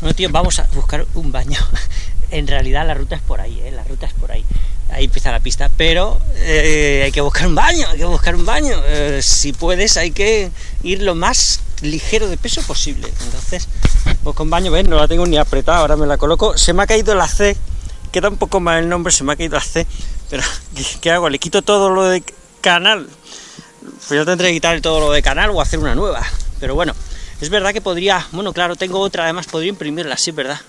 Bueno, tío, vamos a buscar un baño. en realidad la ruta es por ahí, ¿eh? La ruta es por ahí. Ahí empieza la pista, pero eh, hay que buscar un baño, hay que buscar un baño. Eh, si puedes, hay que ir lo más ligero de peso posible. Entonces, pues con baño, ven, no la tengo ni apretada, ahora me la coloco. Se me ha caído la C, queda un poco mal el nombre, se me ha caído la C, pero ¿qué, hago? ¿Le quito todo lo de canal? Pues yo tendré que quitar todo lo de canal o hacer una nueva. Pero bueno, es verdad que podría, bueno, claro, tengo otra, además podría imprimirla, sí, ¿verdad?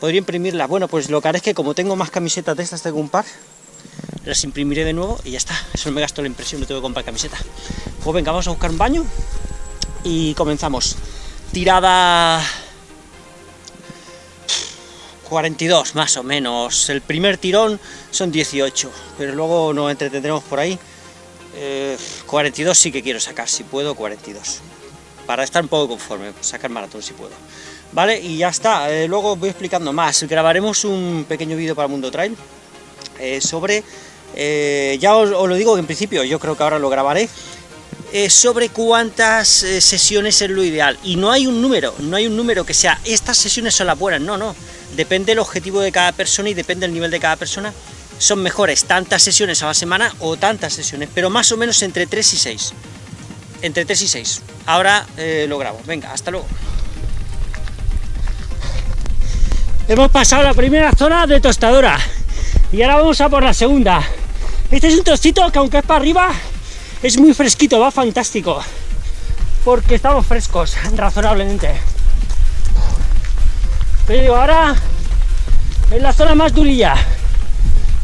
Podría imprimirla. Bueno, pues lo que haré es que como tengo más camisetas de estas, tengo un par, las imprimiré de nuevo y ya está. Eso me gasto la impresión, no tengo que comprar camiseta. Pues venga, vamos a buscar un baño y comenzamos. Tirada 42 más o menos. El primer tirón son 18, pero luego nos entretendremos por ahí. 42 eh, sí que quiero sacar, si puedo, 42. Para estar un poco conforme, sacar maratón si puedo. Vale, y ya está. Eh, luego voy explicando más. Grabaremos un pequeño vídeo para Mundo Trail eh, sobre... ya os, lo digo en principio, yo creo que ahora lo grabaré. sobre cuántas sesiones es lo ideal. Y no hay un número, no hay un número que sea, estas sesiones son las buenas, no, no. Depende del objetivo de cada persona y depende del nivel de cada persona son mejores tantas sesiones a la semana o tantas sesiones, pero más o menos entre 3 y 6. Entre 3 y 6. Ahora eh, lo grabo. Venga, hasta luego. Hemos pasado la primera zona de tostadora y ahora vamos a por la segunda. Este es un trocito que aunque es para arriba, es muy fresquito, va fantástico. Porque estamos frescos, razonablemente. Pero ahora es la zona más durilla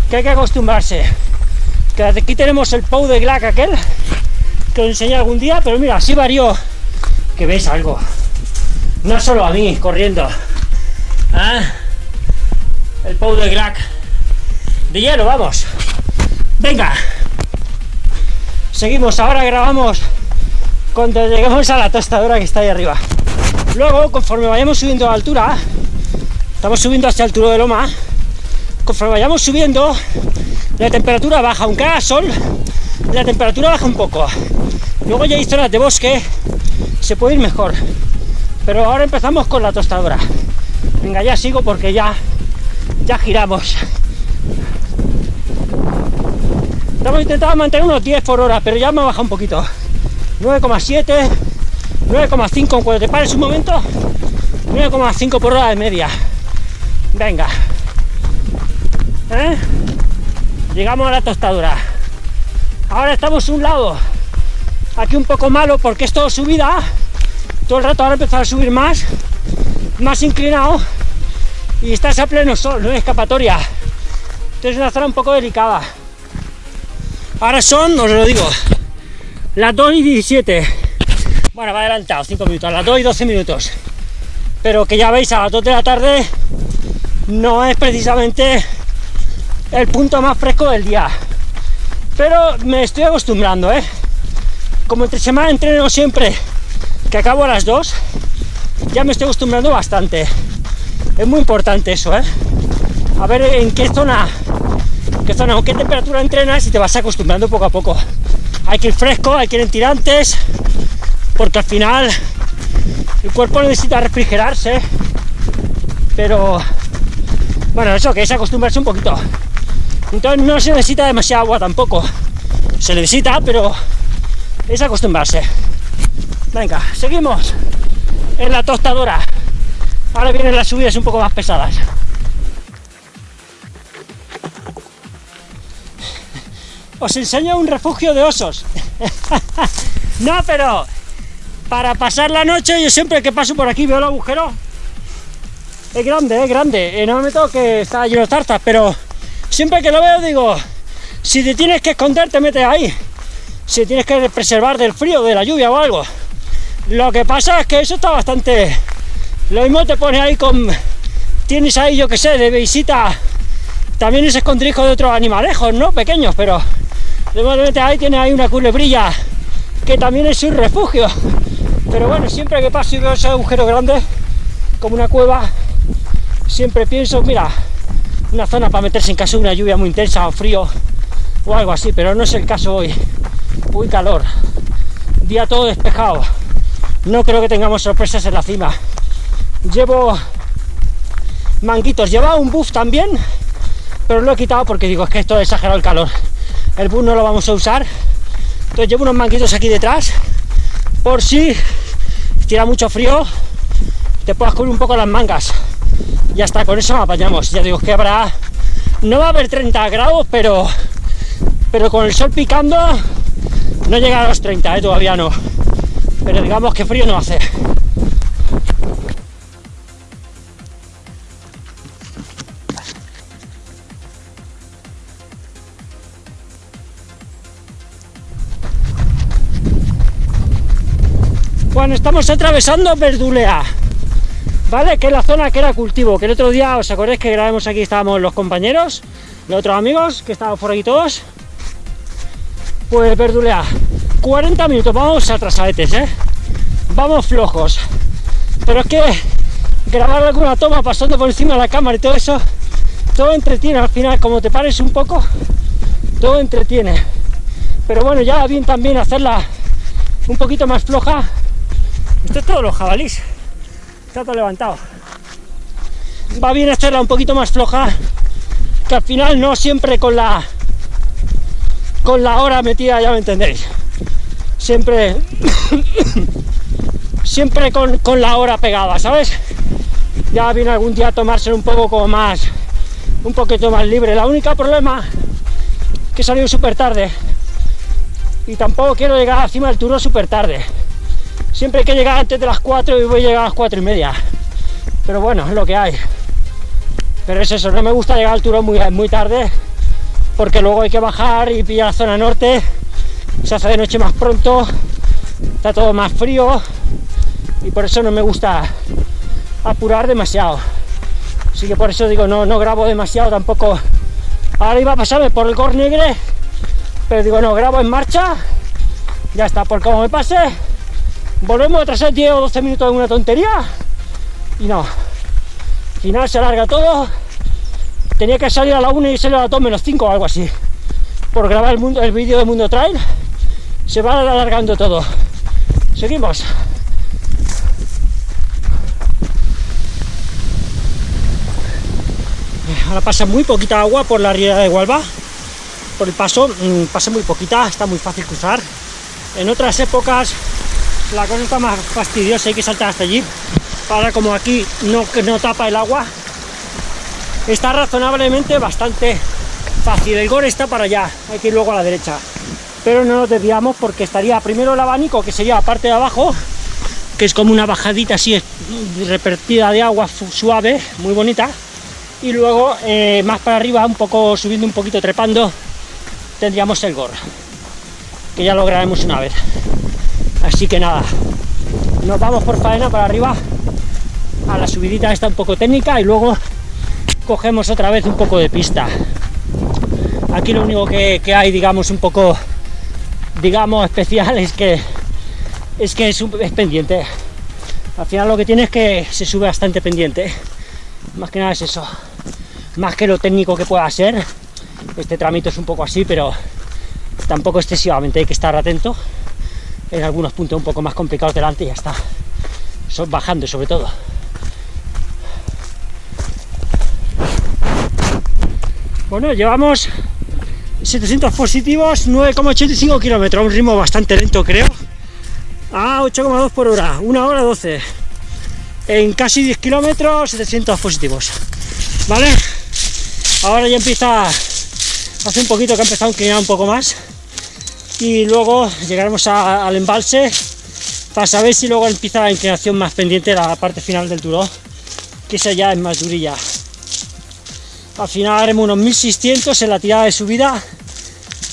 que hay que acostumbrarse. Que aquí tenemos el Pou de Glac aquel, que os enseñé algún día, pero mira, así varió. Que veis algo. No solo a mí corriendo. ¿Ah? El Pou de Glac. De hielo, vamos. Venga. Seguimos, ahora grabamos cuando lleguemos a la tostadora que está ahí arriba. Luego, conforme vayamos subiendo a altura, estamos subiendo hacia el Turo de Loma, conforme vayamos subiendo, la temperatura baja, aunque haga sol, la temperatura baja un poco. Luego ya hay zonas de bosque, se puede ir mejor. Pero ahora empezamos con la tostadora. Venga, ya sigo porque ya, ya giramos. Estamos intentando mantener unos 10 por hora, pero ya me ha bajado un poquito. 9,7, 9,5 cuando te pares un momento, 9,5 por hora de media. Venga. ¿Eh? Llegamos a la tostadura. Ahora estamos un lado. Aquí un poco malo porque es todo subida. Todo el rato ahora empezar a subir más. Más inclinado. Y estás a pleno sol, no hay escapatoria. Entonces es una zona un poco delicada. Ahora son, os lo digo, las 2 y 17. Bueno, va adelantado, 5 minutos, a las 2 y 12 minutos. Pero que ya veis, a las 2 de la tarde no es precisamente el punto más fresco del día. Pero me estoy acostumbrando, ¿eh? Como entre semana entreno siempre que acabo a las 2, ya me estoy acostumbrando bastante. Es muy importante eso, ¿eh? A ver en qué zona, qué zona, con qué temperatura entrenas y te vas acostumbrando poco a poco. Hay que ir fresco, hay que ir en tirantes, porque al final el cuerpo necesita refrigerarse, pero bueno, eso que es acostumbrarse un poquito. Entonces no se necesita demasiada agua tampoco. Se necesita, pero es acostumbrarse. Venga, seguimos en la tostadora. Ahora vienen las subidas un poco más pesadas. Os enseño un refugio de osos. no, pero para pasar la noche, yo siempre que paso por aquí veo el agujero. Es grande, es grande. Eh, no me meto que está lleno de tartas, pero siempre que lo veo digo, si te tienes que esconder te metes ahí, si tienes que preservar del frío, de la lluvia o algo. Lo que pasa es que eso está bastante... Lo mismo te pone ahí con... Tienes ahí, yo que sé, de visita... También es escondrijo de otros animalejos, ¿no? Pequeños, pero... De ahí tiene ahí una culebrilla que también es un refugio. Pero bueno, siempre que paso y veo ese agujero grande, como una cueva, siempre pienso, mira, una zona para meterse en caso de una lluvia muy intensa o frío o algo así, pero no es el caso hoy. Muy calor, día todo despejado. No creo que tengamos sorpresas en la cima. llevo manguitos, llevaba un buff también, pero lo he quitado porque digo, es que esto ha exagerado el calor, el buff no lo vamos a usar, entonces llevo unos manguitos aquí detrás, por si tira mucho frío, te puedas cubrir un poco las mangas, y hasta con eso apañamos, ya digo, que habrá, no va a haber 30 grados, pero, pero con el sol picando, no llega a los 30, ¿eh? todavía no, pero digamos que frío no hace. Bueno, estamos atravesando Verdulea, ¿vale? Que es la zona que era cultivo, que el otro día, ¿os acordáis que grabamos aquí? Estábamos los compañeros, los otros amigos, que estaban por aquí todos. Pues Verdulea, 40 minutos, vamos atrasadetes, ¿eh? Vamos flojos. Pero es que grabar alguna toma pasando por encima de la cámara y todo eso, todo entretiene al final, como te pares un poco, todo entretiene. Pero bueno, ya bien también hacerla un poquito más floja esto es todo los jabalís. Está todo levantado. Va bien hacerla un poquito más floja, que al final no siempre con la con la hora metida, ya me entendéis. Siempre siempre con, con la hora pegada, ¿sabes? Ya viene algún día a tomarse un poco como más un poquito más libre. La única problema que he salido súper tarde y tampoco quiero llegar encima del turno súper tarde Siempre hay que llegar antes de las 4 y voy a llegar a las 4 y media. Pero bueno, es lo que hay. Pero es eso, no me gusta llegar al turón muy, muy tarde, porque luego hay que bajar y pillar la zona norte, se hace de noche más pronto, está todo más frío, y por eso no me gusta apurar demasiado. Así que por eso digo, no, no grabo demasiado tampoco. Ahora iba a pasarme por el Cornegre, pero digo, no, grabo en marcha, ya está, por como me pase, volvemos a atrasar 10 o 12 minutos de una tontería. Y no. Al final se alarga todo. Tenía que salir a la 1 y salir a las 2 menos 5 o algo así. Por grabar el, el vídeo de Mundo Trail. Se va alargando todo. Seguimos. Ahora pasa muy poquita agua por la ría de Huelva. Por el paso mm, pasa muy poquita está muy fácil cruzar. En otras épocas la cosa está más fastidiosa, hay que saltar hasta allí. Ahora como aquí no, no tapa el agua, está razonablemente bastante fácil. El gore está para allá, hay que ir luego a la derecha. Pero no nos desviamos porque estaría primero el abanico, que sería la parte de abajo, que es como una bajadita así repartida de agua suave, muy bonita. Y luego eh, más para arriba, un poco subiendo un poquito, trepando, tendríamos el gorro, que ya lo grabemos una vez. Así que nada, nos vamos por faena para arriba a la subidita esta un poco técnica y luego cogemos otra vez un poco de pista. Aquí lo único que, hay, digamos, un poco, digamos, especial es que es que es, es pendiente. Al final lo que tiene es que se sube bastante pendiente. Más que nada es eso. Más que lo técnico que pueda ser. Este trámite es un poco así, pero tampoco excesivamente hay que estar atento en algunos puntos un poco más complicados delante y ya está. Bajando sobre todo. Bueno, llevamos 700 positivos, 9,85 kilómetros, un ritmo bastante lento creo. A 8,2 por hora, 1 hora 12. En casi 10 kilómetros, 700 positivos. ¿Vale? Ahora ya empieza, hace un poquito que ha empezado a inclinar un poco más y luego llegaremos al embalse para saber si luego empieza la inclinación más pendiente la parte final del Turó, que esa ya es más durilla. Al final haremos unos 1600 en la tirada de subida,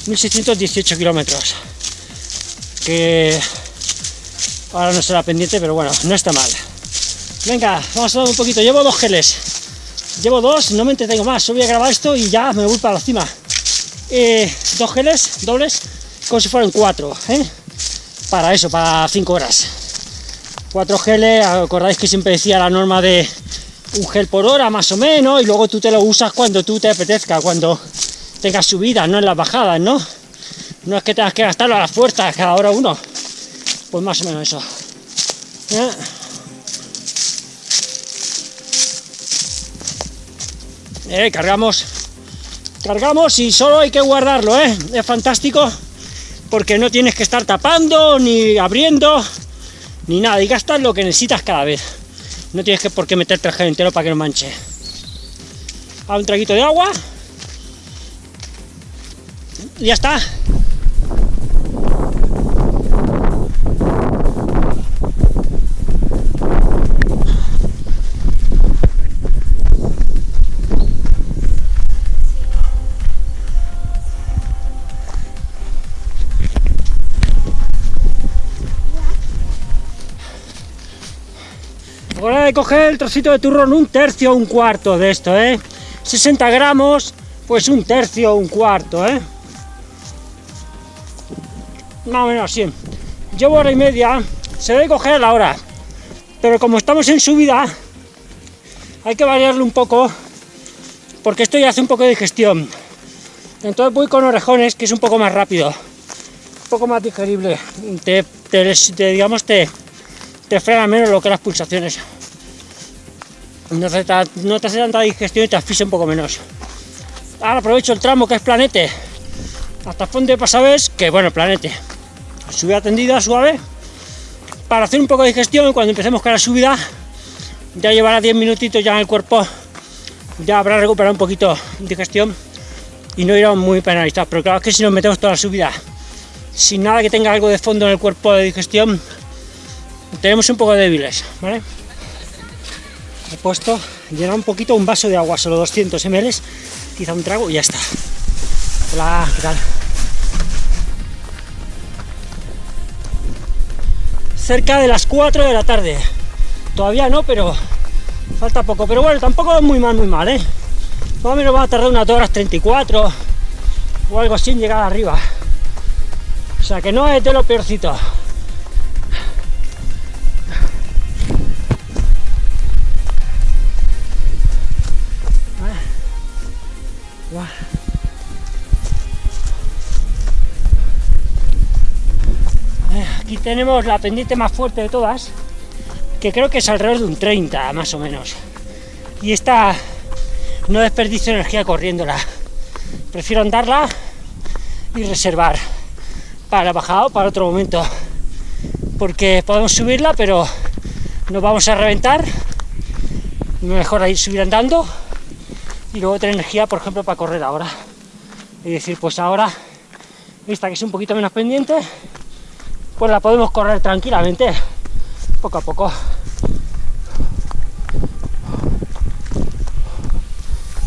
1618 kilómetros, que ahora no será pendiente, pero bueno, no está mal. Venga, vamos a dar un poquito, llevo dos geles, llevo dos, no me entretengo más, solo voy a grabar esto y ya me voy para la cima. Eh, dos geles dobles como si fueran cuatro, ¿eh? Para eso, para 5 horas. 4 geles, acordáis que siempre decía la norma de un gel por hora más o menos, y luego tú te lo usas cuando tú te apetezca, cuando tengas subidas, no en las bajadas, ¿no? No es que tengas que gastarlo a las puertas cada hora uno. Pues más o menos eso. ¿Eh? Eh, cargamos cargamos y solo hay que guardarlo ¿eh? es fantástico porque no tienes que estar tapando, ni abriendo, ni nada, y gastas lo que necesitas cada vez. No tienes que por qué meterte el gel entero para que no manche. A un traguito de agua. Y ya está. Coger el trocito de turrón, un tercio o un cuarto de esto, ¿eh? 60 gramos, pues un tercio o un cuarto, ¿eh? Más menos así. Llevo hora y media, se debe coger a la hora, pero como estamos en subida, hay que variarlo un poco, porque esto ya hace un poco de digestión. Entonces voy con orejones, que es un poco más rápido, un poco más digerible, te, te digamos, te, te frena menos lo que las pulsaciones. No te, hace tanta digestión y te asfixia un poco menos. Ahora aprovecho el tramo que es planete hasta Fonte de Pasavés, que bueno, planete. Subida tendida, suave, para hacer un poco de digestión cuando empecemos con la subida, ya llevará 10 minutitos ya en el cuerpo, ya habrá recuperado un poquito de digestión y no irá muy penalizado Pero claro que si nos metemos toda la subida sin nada que tenga algo de fondo en el cuerpo de digestión, tenemos un poco débiles, ¿vale? He puesto, llenar un poquito un vaso de agua, solo 200 ml, quizá un trago y ya está. Hola, ¿qué tal? Cerca de las 4 de la tarde. Todavía no, pero falta poco. Pero bueno, tampoco es muy mal, muy mal, ¿eh? Más o menos va a tardar unas 2 horas 34 o algo así en llegar arriba. O sea que no es de lo peorcito. Tenemos la pendiente más fuerte de todas, que creo que es alrededor de un 30 más o menos. Y esta no desperdicio energía corriéndola. Prefiero andarla y reservar para la bajada o para otro momento. Porque podemos subirla, pero nos vamos a reventar. Mejor ir subir andando y luego tener energía, por ejemplo, para correr ahora. Es decir, pues ahora, esta que es un poquito menos pendiente, pues la podemos correr tranquilamente, poco a poco.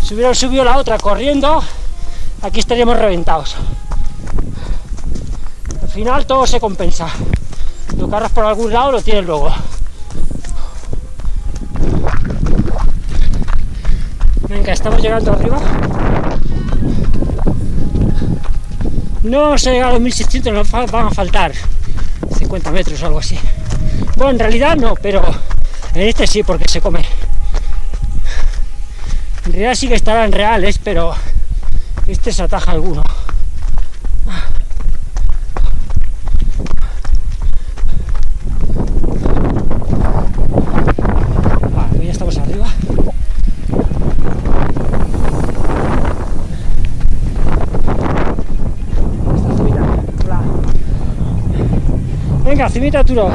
Si hubiera subido la otra corriendo, aquí estaríamos reventados. Al final todo se compensa. Lo cargas por algún lado, lo tienes luego. Venga, estamos llegando arriba. No vamos a llegar a los 1600, nos van a faltar 50 metros o algo así. Bueno, en realidad no, pero en este sí, porque se come. En realidad sí que estarán reales, pero este se ataja alguno. Venga, cimita Turo.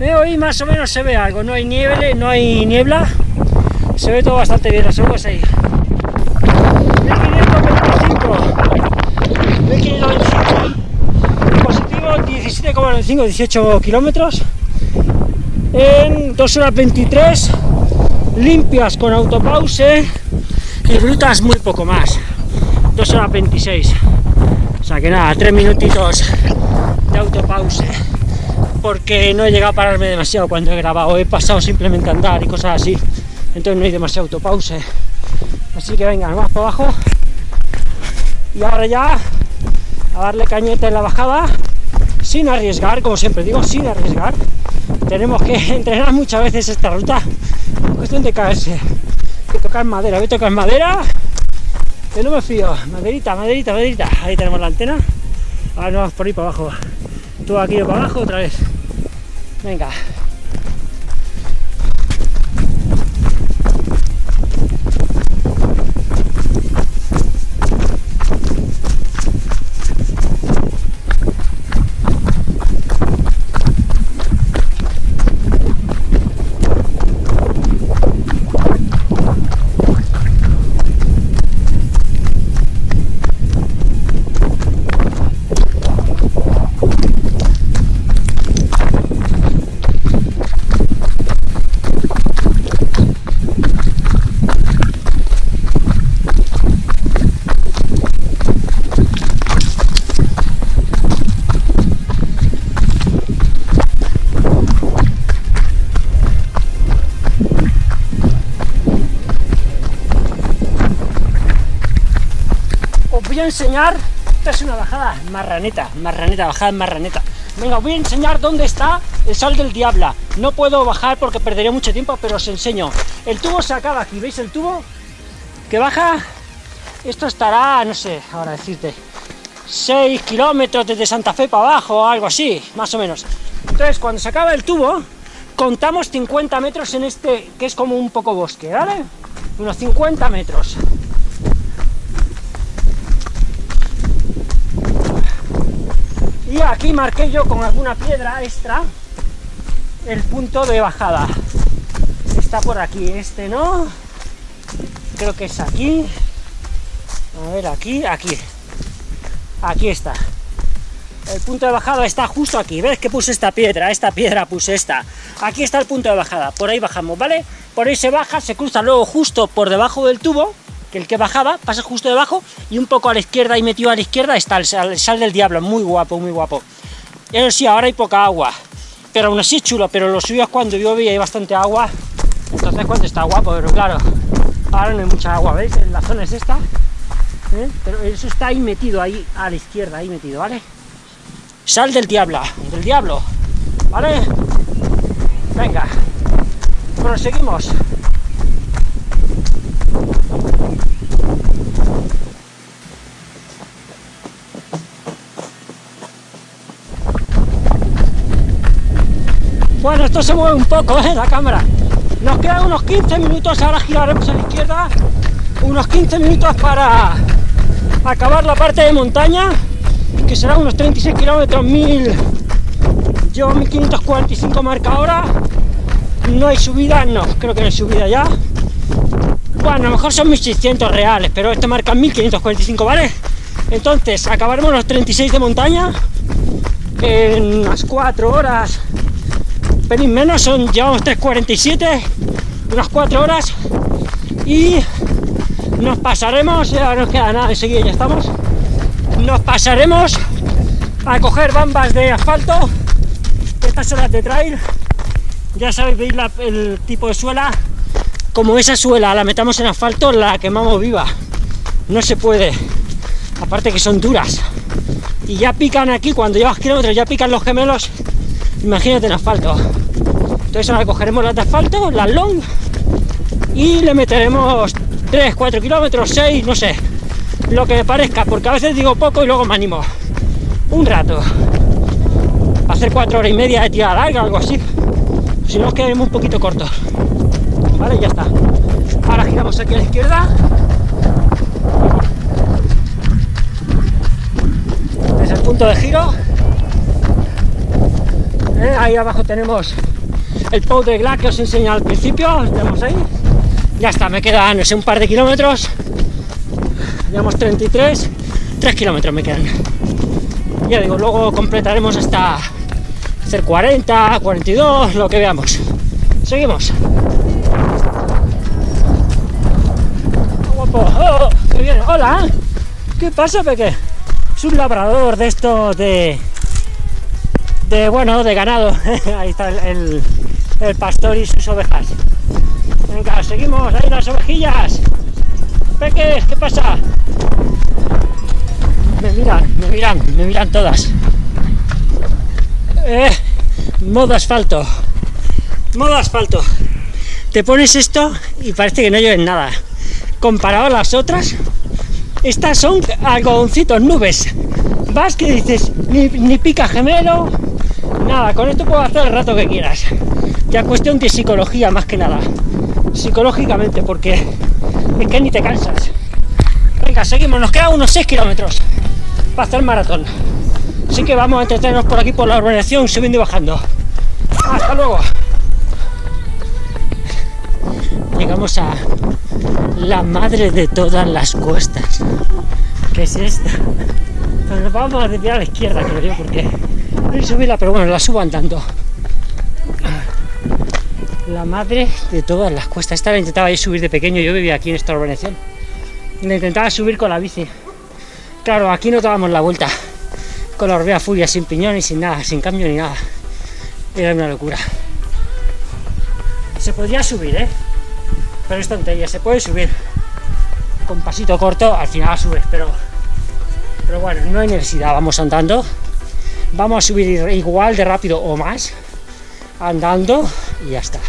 Eh, hoy más o menos se ve algo, no hay nieve, no hay niebla, se ve todo bastante bien, las aguas ahí. 1525, 1525, positivo 17,95, 18 kilómetros, en 2 horas 23, limpias con autopause y brutas muy poco más, 2 horas 26. O sea que nada, 3 minutitos de autopause porque no he llegado a pararme demasiado cuando he grabado, he pasado simplemente a andar y cosas así, entonces no hay demasiado autopause. Así que venga, más para abajo. Y ahora ya a darle cañete en la bajada sin arriesgar, como siempre digo, sin arriesgar. Tenemos que entrenar muchas veces esta ruta, cuestión de caerse, que tocar madera, voy a tocar madera, que no me fío, maderita, maderita, maderita, ahí tenemos la antena, ahora nos vamos por ahí para abajo todo aquí para abajo otra vez. Venga. Enseñar, esta es una bajada marraneta, marraneta, bajada marraneta. Venga, voy a enseñar dónde está el sal del diabla. No puedo bajar porque perdería mucho tiempo, pero os enseño. El tubo se acaba aquí, ¿veis el tubo? Que baja, esto estará, no sé, ahora decirte, 6 kilómetros desde Santa Fe para abajo, o algo así, más o menos. Entonces, cuando se acaba el tubo, contamos 50 metros en este, que es como un poco bosque, ¿vale? Unos 50 metros. Y aquí marqué yo con alguna piedra extra el punto de bajada. Está por aquí, este no. Creo que es aquí. A ver, aquí, aquí. Aquí está. El punto de bajada está justo aquí. ¿Ves que puse esta piedra? Esta piedra puse esta. Aquí está el punto de bajada. Por ahí bajamos, ¿vale? Por ahí se baja, se cruza luego justo por debajo del tubo, el que bajaba pasa justo debajo, y un poco a la izquierda y metido a la izquierda está el sal, del diablo. Muy guapo, muy guapo. Eso sí, ahora hay poca agua. Pero aún así chulo, pero lo suyo es cuando llueve y hay bastante agua. Entonces cuando está guapo, pero claro, ahora no hay mucha agua, ¿veis? La zona es esta. ¿eh? Pero eso está ahí metido, ahí a la izquierda, ahí metido, ¿vale? Sal del diablo, del diablo, ¿vale? Venga, proseguimos. Bueno, esto se mueve un poco, ¿eh? La cámara. Nos quedan unos 15 minutos, ahora giraremos a la izquierda. Unos 15 minutos para acabar la parte de montaña que será unos 36 kilómetros, 1000, llevo 1545 marca ahora, no hay subida, no, creo que no hay subida ya, bueno, a lo mejor son 1600 reales, pero esto marca 1545, ¿vale? Entonces, acabaremos los 36 de montaña en unas 4 horas, pelín menos, son, llevamos 3.47, unas 4 horas, y nos pasaremos, ya no queda nada, enseguida ya estamos, nos pasaremos a coger bambas de asfalto estas son las de trail ya sabéis, veis el tipo de suela. Como esa suela la metamos en asfalto la quemamos viva. No se puede. Aparte que son duras. Y ya pican aquí cuando llevas kilómetros ya pican los gemelos imagínate en asfalto entonces ahora cogeremos las de asfalto las long y le meteremos 3 4 kilómetros 6 no sé lo que me parezca, porque a veces digo poco y luego me animo. Un rato. Hacer cuatro horas y media de tira larga, algo así. Si no, quedemos un poquito cortos. Vale, ya está. Ahora giramos aquí a la izquierda. Es el punto de giro. Eh, ahí abajo tenemos el Pou de Gla que os enseñé al principio. Tenemos ahí. Ya está, me quedan, no un par de kilómetros. Llevamos 33 3 kilómetros me quedan. Ya digo, luego completaremos hasta hacer 40, 42, lo que veamos. Seguimos. Guapo, oh, hola. ¿qué pasa Peque? es un labrador de estos de de bueno, de ganado ahí está el, pastor y sus ovejas venga, seguimos, ahí las ovejillas Peques, ¿qué pasa? Me miran, me miran, me miran todas. Eh, modo asfalto. Modo asfalto. Te pones esto y parece que no llueve nada. Comparado a las otras, estas son algodoncitos, nubes. Vas que dices, ni pica gemelo, nada, con esto puedo hacer el rato que quieras. Ya cuestión de psicología más que nada. Psicológicamente, porque es que ni te cansas. Venga, seguimos, nos quedan unos 6 kilómetros para hacer maratón. Así que vamos a entretenernos por aquí por la urbanización, subiendo y bajando. Hasta luego. Llegamos a la madre de todas las cuestas. ¿Qué es esta? Nos vamos a desviar a la izquierda, creo yo, porque subirla, pero bueno, la subo andando la madre de todas las cuestas. Esta la intentaba yo subir de pequeño, yo vivía aquí en esta urbanización. La intentaba subir con la bici. Claro, aquí no dábamos la vuelta. Con la orbea furia, sin piñón y sin nada, sin cambio ni nada. Era una locura. Se podría subir, ¿eh? Pero es tontería, se puede subir. Con pasito corto, al final subes, pero Pero bueno, no hay necesidad, vamos andando. Vamos a subir igual de rápido o más, andando y ya está.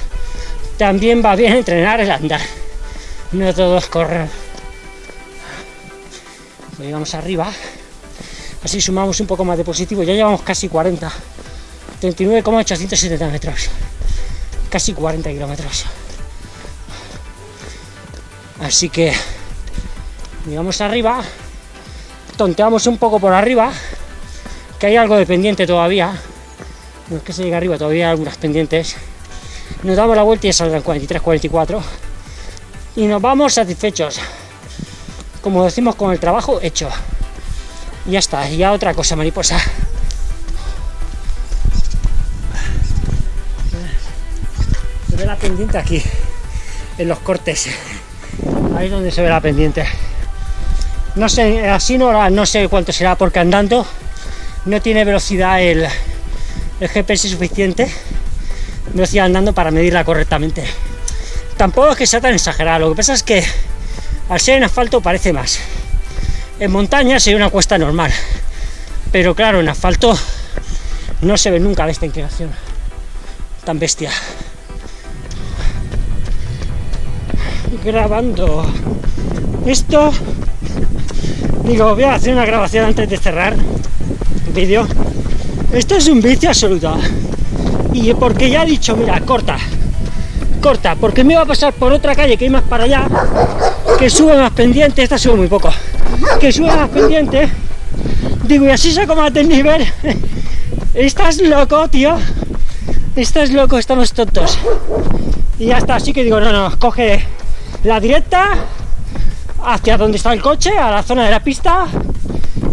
También va bien entrenar el andar, no todos correr. Vamos arriba, así sumamos un poco más de positivo, ya llevamos casi 40, 39,870 metros, casi 40 kilómetros. Así que, vamos arriba, tonteamos un poco por arriba, hay algo de pendiente todavía, no es que se llegue arriba, todavía hay algunas pendientes, nos damos la vuelta y saldrán 43, 44, y nos vamos satisfechos, como decimos con el trabajo hecho, ya está, ya otra cosa mariposa. Se ve la pendiente aquí, en los cortes, ahí es donde se ve la pendiente. No sé, así no, no sé cuánto será porque andando no tiene velocidad el, GPS suficiente, velocidad andando para medirla correctamente. Tampoco es que sea tan exagerado, lo que pasa es que al ser en asfalto parece más. En montaña sería una cuesta normal, pero claro, en asfalto no se ve nunca de esta inclinación tan bestia. Grabando esto, digo, voy a hacer una grabación antes de cerrar vídeo. Esto es un vicio absoluto. Y porque ya he dicho, mira, corta, corta, porque me va a pasar por otra calle que hay más para allá, que sube más pendiente, esta sube muy poco, que sube más pendiente, digo, y así saco más del nivel. Estás loco, tío. Estás loco, estamos tontos. Y ya está, así que digo, no, no, coge la directa hacia donde está el coche, a la zona de la pista,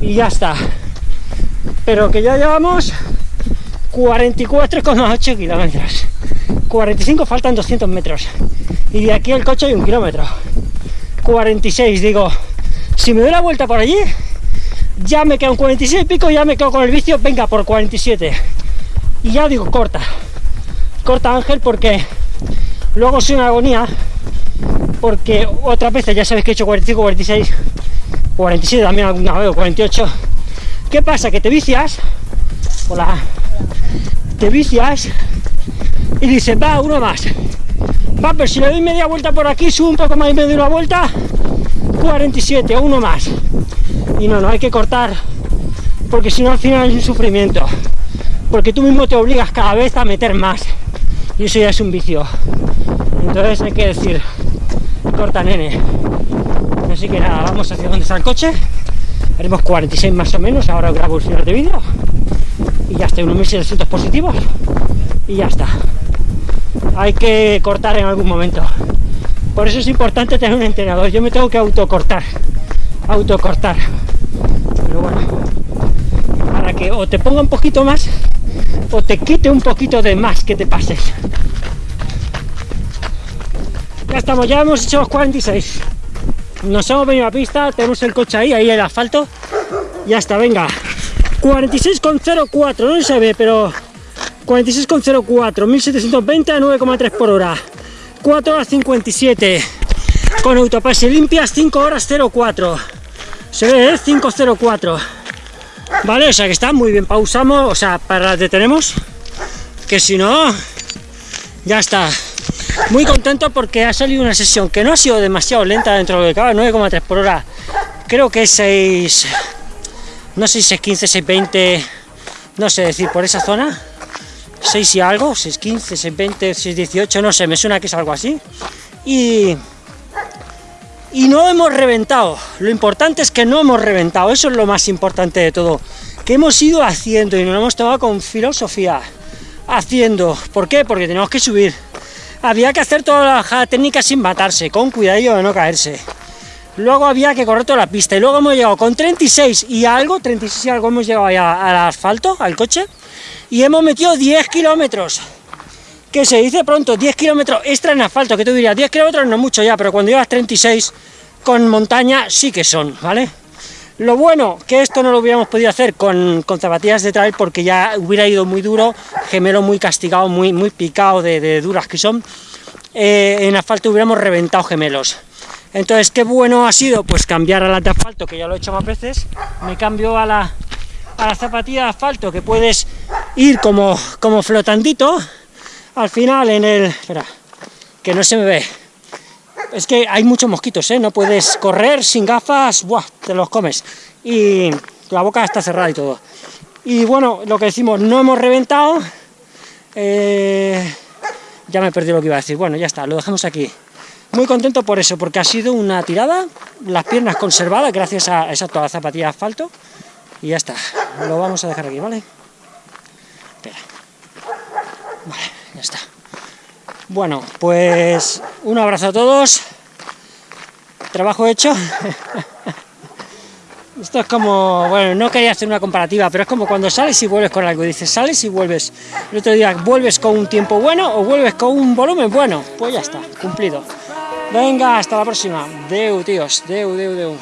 y ya está pero que ya llevamos 44,8 kilómetros. 45 faltan 200 metros. Y de aquí al coche hay un kilómetro. 46 digo si me doy la vuelta por allí ya me quedo en 46 y pico ya me quedo con el vicio venga por 47 y ya digo corta. Corta Ángel porque luego soy una agonía porque otras veces ya sabéis que he hecho 45 46 47 también alguna vez 48 ¿Qué pasa? Que te vicias, hola, te vicias y dices, va, uno más. Va, pero si le doy media vuelta por aquí, subo un poco más y me doy una vuelta, 47, uno más. Y no, no, hay que cortar, porque si no al final es un sufrimiento. Porque tú mismo te obligas cada vez a meter más. Y eso ya es un vicio. Entonces hay que decir, corta nene. Así que nada, vamos hacia donde está el coche haremos 46 más o menos, ahora grabo el final de vídeo y ya está, unos 1700 positivos y ya está. Hay que cortar en algún momento. Por eso es importante tener un entrenador. Yo me tengo que autocortar, autocortar. Pero bueno, para que o te ponga un poquito más o te quite un poquito de más que te pases. Ya estamos, ya hemos hecho los 46 nos hemos venido a la pista, tenemos el coche ahí, ahí el asfalto, ya está, venga, 46,04, no se ve, pero 46,04, 1720 a 9,3 por hora, 4 horas 57, con autopase limpias 5 horas 04, se ve, ¿eh? 504, vale, o sea que está muy bien, pausamos, o sea, para detenemos, que si no, ya está, muy contento porque ha salido una sesión que no ha sido demasiado lenta dentro de lo que cabe, 9,3 por hora, creo que es 6, no sé si es 15, 620, no sé decir, por esa zona, 6 y algo, 615, 620, 618, no sé, me suena que es algo así, y, y no hemos reventado, lo importante es que no hemos reventado, eso es lo más importante de todo, que hemos ido haciendo y nos lo hemos tomado con filosofía, haciendo, ¿por qué? Porque tenemos que subir, había que hacer toda la bajada técnica sin matarse, con cuidadillo de no caerse. Luego había que correr toda la pista, y luego hemos llegado con 36 y algo, 36 y algo hemos llegado ya al asfalto, al coche, y hemos metido 10 kilómetros. Que se dice pronto, 10 kilómetros extra en asfalto, que tú dirías, 10 kilómetros no mucho ya, pero cuando llevas 36 con montaña sí que son, ¿vale? Lo bueno, que esto no lo hubiéramos podido hacer con, con zapatillas de trail porque ya hubiera ido muy duro, gemelo muy castigado, muy, muy picado de, duras que son. Eh, en asfalto hubiéramos reventado gemelos. Entonces, qué bueno ha sido, pues cambiar a la de asfalto, que ya lo he hecho más veces, me cambio a la, a la zapatilla de asfalto, que puedes ir como, como flotandito, al final en el... espera, que no se me ve, es que hay muchos mosquitos, ¿eh? no puedes correr sin gafas, ¡buah! te los comes, y la boca está cerrada y todo. Y bueno, lo que decimos, no hemos reventado, eh, ya me he perdido lo que iba a decir, bueno, ya está, lo dejamos aquí. Muy contento por eso, porque ha sido una tirada, las piernas conservadas gracias a, exacto, a la zapatilla de asfalto, y ya está, lo vamos a dejar aquí, ¿vale? Espera. Vale, ya está. Bueno, pues un abrazo a todos, trabajo hecho. Esto es como, bueno, no quería hacer una comparativa, pero es como cuando sales y vuelves con algo, dices, sales y vuelves, el otro día vuelves con un tiempo bueno o vuelves con un volumen bueno, pues ya está, cumplido. Venga, hasta la próxima. Deu, tíos, deu, deu, deu.